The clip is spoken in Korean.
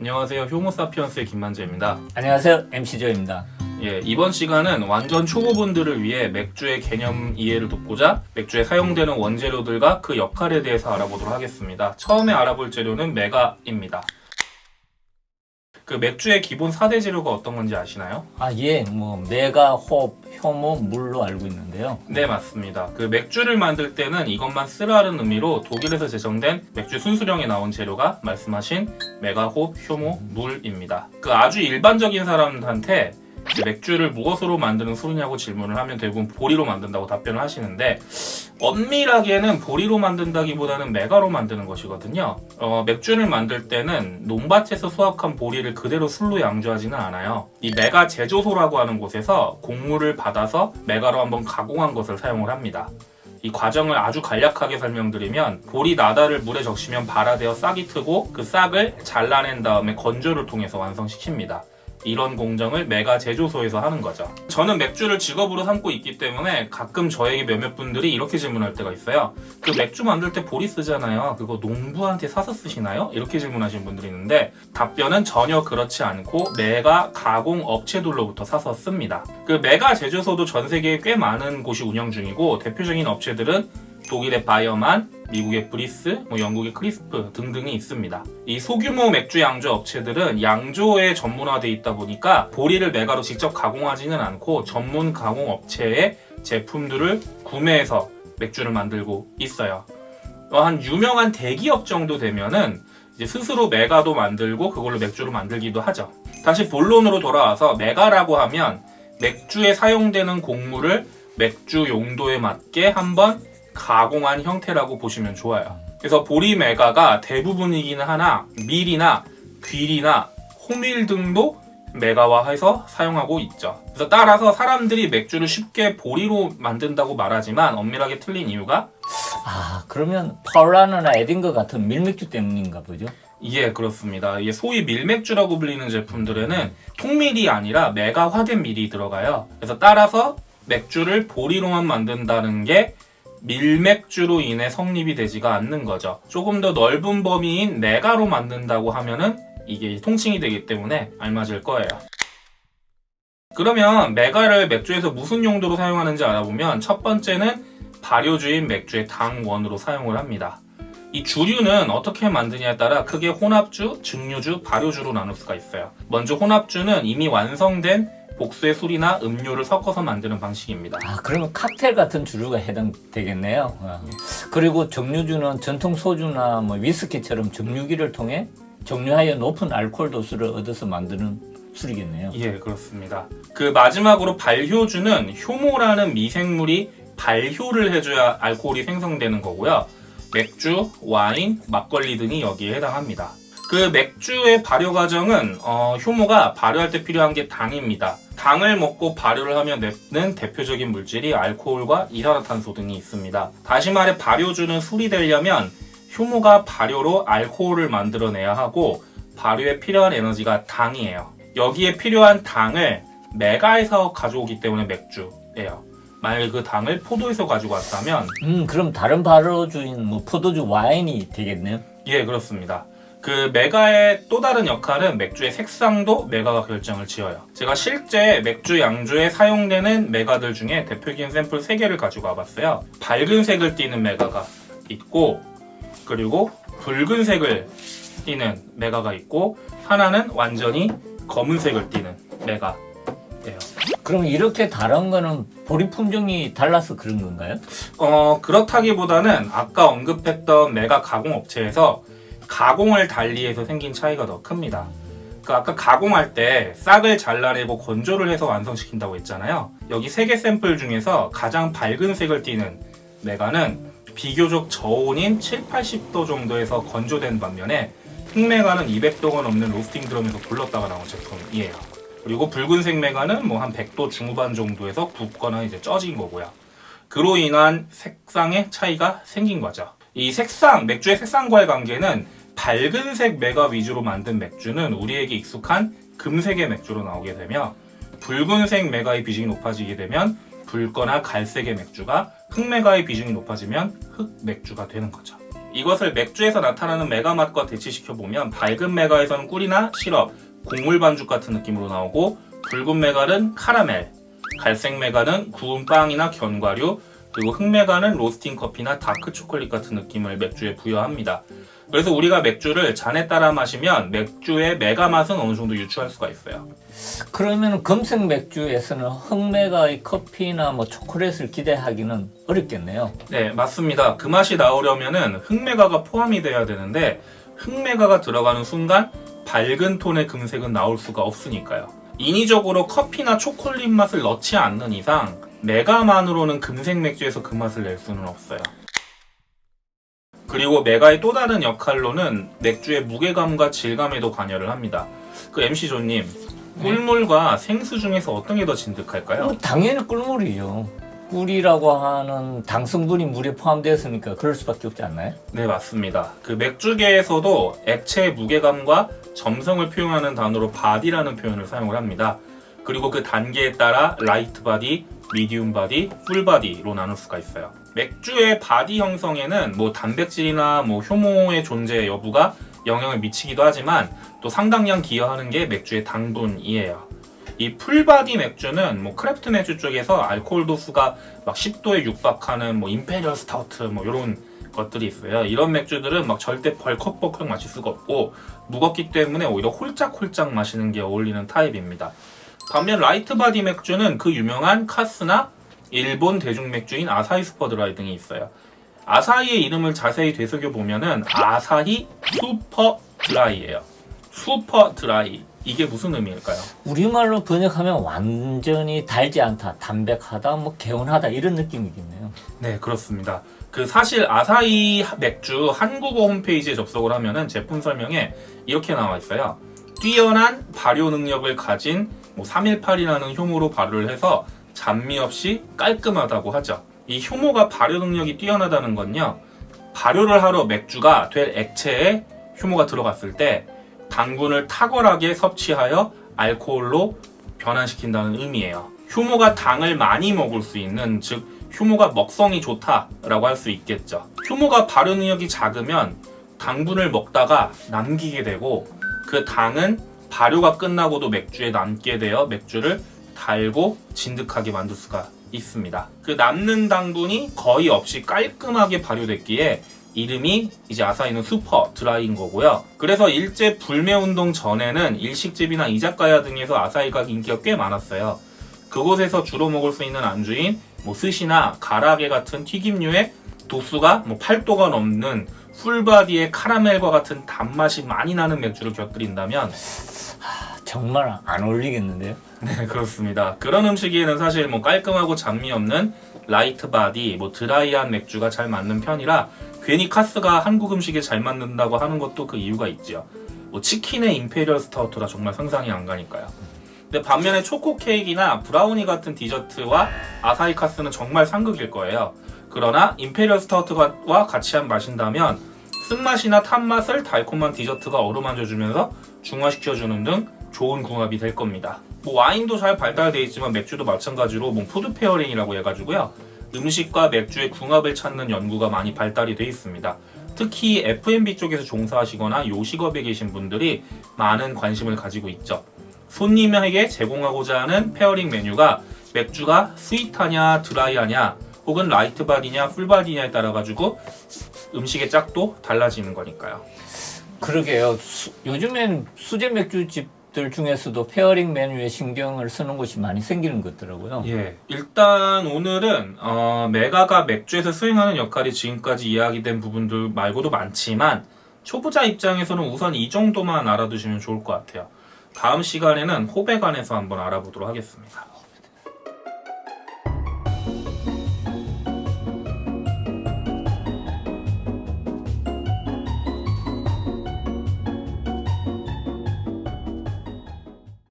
안녕하세요. 효모사피언스의 김만재입니다. 안녕하세요 MC조입니다 예, 이번 시간은 완전 초보분들을 위해 맥주의 개념 이해를 돕고자 맥주에 사용되는 원재료들과 그 역할에 대해서 알아보도록 하겠습니다. 처음에 알아볼 재료는 메가입니다. 그 맥주의 기본 4대 재료가 어떤 건지 아시나요? 아 예 뭐 메가, 홉, 효모, 물로 알고 있는데요 네, 맞습니다. 그 맥주를 만들 때는 이것만 쓰라는 의미로 독일에서 제정된 맥주 순수령에 나온 재료가 말씀하신 맥아 홉, 효모, 물입니다. 그 아주 일반적인 사람한테 이제 맥주를 무엇으로 만드는 술이냐고 질문을 하면 대부분 보리로 만든다고 답변을 하시는데 엄밀하게는 보리로 만든다기보다는 맥아로 만드는 것이거든요. 어, 맥주를 만들 때는 농밭에서 수확한 보리를 그대로 술로 양조하지는 않아요. 이 맥아 제조소라고 하는 곳에서 곡물을 받아서 맥아로 한번 가공한 것을 사용을 합니다. 이 과정을 아주 간략하게 설명드리면 보리 낟알을 물에 적시면 발아되어 싹이 트고 그 싹을 잘라낸 다음에 건조를 통해서 완성시킵니다. 이런 공정을 맥아 제조소에서 하는 거죠. 저는 맥주를 직업으로 삼고 있기 때문에 가끔 저에게 몇몇 분들이 이렇게 질문할 때가 있어요. 그 맥주 만들 때 보리 쓰잖아요. 그거 농부한테 사서 쓰시나요? 이렇게 질문하시는 분들이 있는데 답변은 전혀 그렇지 않고 맥아 가공 업체들로부터 사서 씁니다. 그 맥아 제조소도 전 세계에 꽤 많은 곳이 운영 중이고 대표적인 업체들은 독일의 Weyermann, 미국의 Briess, 뭐 영국의 Crisp 등등이 있습니다. 이 소규모 맥주 양조 업체들은 양조에 전문화돼 있다 보니까 보리를 맥아로 직접 가공하지는 않고 전문 가공 업체의 제품들을 구매해서 맥주를 만들고 있어요. 어, 한 유명한 대기업 정도 되면은 스스로 메가도 만들고 그걸로 맥주를 만들기도 하죠. 다시 본론으로 돌아와서 메가라고 하면 맥주에 사용되는 곡물을 맥주 용도에 맞게 한번 가공한 형태라고 보시면 좋아요. 그래서 보리메가가 대부분이기는 하나 밀이나 귀리나 호밀 등도 메가화해서 사용하고 있죠. 그래서 따라서 사람들이 맥주를 쉽게 보리로 만든다고 말하지만 엄밀하게 틀린 이유가 아 그러면 파울라너나 에딩거 같은 밀맥주 때문인가 보죠 예, 그렇습니다. 이게 소위 밀맥주라고 불리는 제품들에는 통밀이 아니라 메가화된 밀이 들어가요. 그래서 따라서 맥주를 보리로만 만든다는 게 밀맥주로 인해 성립이 되지가 않는 거죠. 조금 더 넓은 범위인 메가로 만든다고 하면은 이게 통칭이 되기 때문에 알맞을 거예요. 그러면 메가를 맥주에서 무슨 용도로 사용하는지 알아보면 첫 번째는 발효주인 맥주의 당원으로 사용을 합니다. 이 주류는 어떻게 만드냐에 따라 크게 혼합주, 증류주, 발효주로 나눌 수가 있어요. 먼저 혼합주는 이미 완성된 복수의 술이나 음료를 섞어서 만드는 방식입니다. 아 그러면 칵테일 같은 주류가 해당되겠네요 아. 그리고 정류주는 전통 소주나 뭐 위스키처럼 정류기를 통해 정류하여 높은 알코올 도수를 얻어서 만드는 술이겠네요 예, 그렇습니다. 그 마지막으로 발효주는 효모라는 미생물이 발효를 해줘야 알코올이 생성되는 거고요. 맥주, 와인, 막걸리 등이 여기에 해당합니다. 그 맥주의 발효 과정은 어, 효모가 발효할 때 필요한 게 당입니다. 당을 먹고 발효를 하면 내는 대표적인 물질이 알코올과 이산화탄소 등이 있습니다. 다시 말해 발효주는 술이 되려면 효모가 발효로 알코올을 만들어내야 하고 발효에 필요한 에너지가 당이에요. 여기에 필요한 당을 메가에서 가져오기 때문에 맥주예요. 만약에 그 당을 포도에서 가지고 왔다면 음 그럼 다른 발효주인 뭐 포도주 와인이 되겠네요 예 그렇습니다. 그 메가의 또 다른 역할은 맥주의 색상도 메가가 결정을 지어요. 제가 실제 맥주 양조에 사용되는 메가들 중에 대표적인 샘플 3개를 가지고 와봤어요. 밝은 색을 띠는 메가가 있고 그리고 붉은색을 띠는 메가가 있고 하나는 완전히 검은색을 띠는 메가예요. 그럼 이렇게 다른 거는 보리 품종이 달라서 그런 건가요? 어 그렇다기보다는 아까 언급했던 메가 가공 업체에서 가공을 달리해서 생긴 차이가 더 큽니다. 그 아까 가공할 때 싹을 잘라내고 건조를 해서 완성시킨다고 했잖아요. 여기 세개 샘플 중에서 가장 밝은 색을 띠는 메가는 비교적 저온인 7, 80도 정도에서 건조된 반면에 흑메가는 200도가 넘는 로스팅 드럼에서 불렀다가 나온 제품이에요. 그리고 붉은색 메가는 뭐 한 100도 중후반 정도에서 굽거나 이제 쪄진 거고요. 그로 인한 색상의 차이가 생긴 거죠. 이 색상, 맥주의 색상과의 관계는 밝은색 메가 위주로 만든 맥주는 우리에게 익숙한 금색의 맥주로 나오게 되며 붉은색 메가의 비중이 높아지게 되면 붉거나 갈색의 맥주가 흑맥아의 비중이 높아지면 흑맥주가 되는 거죠. 이것을 맥주에서 나타나는 맥아 맛과 대치시켜 보면 밝은 맥아에서는 꿀이나 시럽, 곡물 반죽 같은 느낌으로 나오고 붉은 맥아는 카라멜, 갈색 맥아는 구운 빵이나 견과류, 그리고 흑맥아는 로스팅 커피나 dark 초콜릿 같은 느낌을 맥주에 부여합니다. 그래서 우리가 맥주를 잔에 따라 마시면 맥주의 맥아 맛은 어느 정도 유추할 수가 있어요. 그러면 금색 맥주에서는 흑메가의 커피나 뭐 초콜릿을 기대하기는 어렵겠네요. 네, 맞습니다. 그 맛이 나오려면은 흑메가가 포함이 돼야 되는데 흑메가가 들어가는 순간 밝은 톤의 금색은 나올 수가 없으니까요. 인위적으로 커피나 초콜릿 맛을 넣지 않는 이상 메가만으로는 금색 맥주에서 그 맛을 낼 수는 없어요. 그리고 메가의 또 다른 역할로는 맥주의 무게감과 질감에도 관여를 합니다. 그 MC 조님, 꿀물과 생수 중에서 어떤 게 더 진득할까요? 뭐 당연히 꿀물이죠. 꿀이라고 하는 당 성분이 물에 포함되었으니까 그럴 수밖에 없지 않나요? 네, 맞습니다. 그 맥주계에서도 액체의 무게감과 점성을 표현하는 단어로 body라는 표현을 사용을 합니다. 그리고 그 단계에 따라 light body, medium body, full body로 나눌 수가 있어요. 맥주의 body 형성에는 뭐 단백질이나 뭐 효모의 존재 여부가 영향을 미치기도 하지만 또 상당량 기여하는 게 맥주의 당분이에요. 이 full body 맥주는 뭐 craft 맥주 쪽에서 알코올 도수가 막 10도에 육박하는 뭐 imperial stout 뭐 이런 것들이 있어요. 이런 맥주들은 막 절대 벌컥벌컥 마실 수가 없고 무겁기 때문에 오히려 홀짝홀짝 마시는 게 어울리는 타입입니다. 반면 light body 맥주는 그 유명한 카스나 일본 대중 맥주인 아사히 슈퍼 드라이 등이 있어요. 아사히의 이름을 자세히 되새겨 보면 은 아사히 슈퍼 드라이예요. 슈퍼 드라이 이게 무슨 의미일까요? 우리말로 번역하면 완전히 달지 않다, 담백하다, 뭐 개운하다 이런 느낌이겠네요. 네, 그렇습니다. 그 사실 아사히 맥주 한국어 홈페이지에 접속을 하면은 제품 설명에 이렇게 나와 있어요. 뛰어난 발효 능력을 가진 뭐 318이라는 효모로 발효를 해서 잡미 없이 깔끔하다고 하죠. 이 효모가 발효 능력이 뛰어나다는 건요. 발효를 하러 맥주가 될 액체에 효모가 들어갔을 때 당분을 탁월하게 섭취하여 알코올로 변환시킨다는 의미예요. 효모가 당을 많이 먹을 수 있는 즉 효모가 먹성이 좋다라고 할 수 있겠죠. 효모가 발효 능력이 작으면 당분을 먹다가 남기게 되고 그 당은 발효가 끝나고도 맥주에 남게 되어 맥주를 달고 진득하게 만들 수가 있습니다. 그 남는 당분이 거의 없이 깔끔하게 발효됐기에 이름이 이제 아사히는 슈퍼 드라이인 거고요. 그래서 일제 불매운동 전에는 일식집이나 이자카야 등에서 아사히가 인기가 꽤 많았어요. 그곳에서 주로 먹을 수 있는 안주인 뭐 스시나 가라게 같은 튀김류에 도수가 뭐 8도가 넘는 full body의 카라멜과 같은 단맛이 많이 나는 맥주를 곁들인다면 정말 안 어울리겠는데요? 네 그렇습니다. 그런 음식에는 사실 뭐 깔끔하고 잡미 없는 light body, 뭐 드라이한 맥주가 잘 맞는 편이라 괜히 카스가 한국 음식에 잘 맞는다고 하는 것도 그 이유가 있죠. 뭐 치킨에 imperial stout가 정말 상상이 안 가니까요. 근데 반면에 초코 케이크나 브라우니 같은 디저트와 아사히 카스는 정말 상극일 거예요. 그러나 imperial stout와 같이 한 마신다면 쓴맛이나 탄맛을 달콤한 디저트가 어루만져주면서 중화시켜주는 등 좋은 궁합이 될 겁니다. 뭐 와인도 잘 발달되어 있지만 맥주도 마찬가지로 뭐 food pairing이라고 해가지고요. 음식과 맥주의 궁합을 찾는 연구가 많이 발달이 되어 있습니다. 특히 F&B 쪽에서 종사하시거나 요식업에 계신 분들이 많은 관심을 가지고 있죠. 손님에게 제공하고자 하는 pairing 메뉴가 맥주가 sweet하냐 드라이하냐 혹은 light body냐 full body냐에 따라 가지고 음식의 짝도 달라지는 거니까요. 그러게요. 수- 요즘엔 수제 맥주집 들 중에서도 pairing 메뉴에 신경을 쓰는 곳이 많이 생기는 것 같더라고요. 예, 일단 오늘은 어, 맥아가 맥주에서 수행하는 역할이 지금까지 이야기된 부분들 말고도 많지만 초보자 입장에서는 우선 이 정도만 알아두시면 좋을 것 같아요. 다음 시간에는 관해서 한번 알아보도록 하겠습니다.